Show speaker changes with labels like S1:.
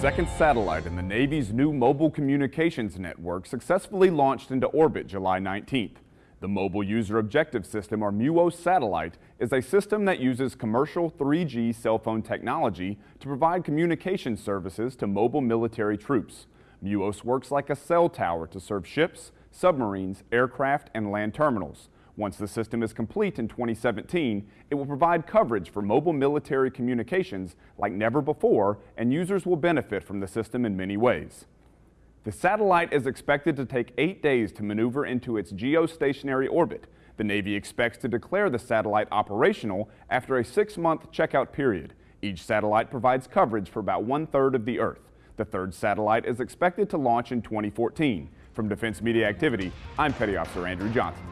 S1: second satellite in the Navy's new mobile communications network successfully launched into orbit July 19th. The Mobile User Objective System, or MUOS satellite, is a system that uses commercial 3G cell phone technology to provide communication services to mobile military troops. MUOS works like a cell tower to serve ships, submarines, aircraft, and land terminals. Once the system is complete in 2017, it will provide coverage for mobile military communications like never before, and users will benefit from the system in many ways. The satellite is expected to take eight days to maneuver into its geostationary orbit. The Navy expects to declare the satellite operational after a six-month checkout period. Each satellite provides coverage for about one-third of the Earth. The third satellite is expected to launch in 2014. From Defense Media Activity, I'm Petty Officer Andrew Johnson.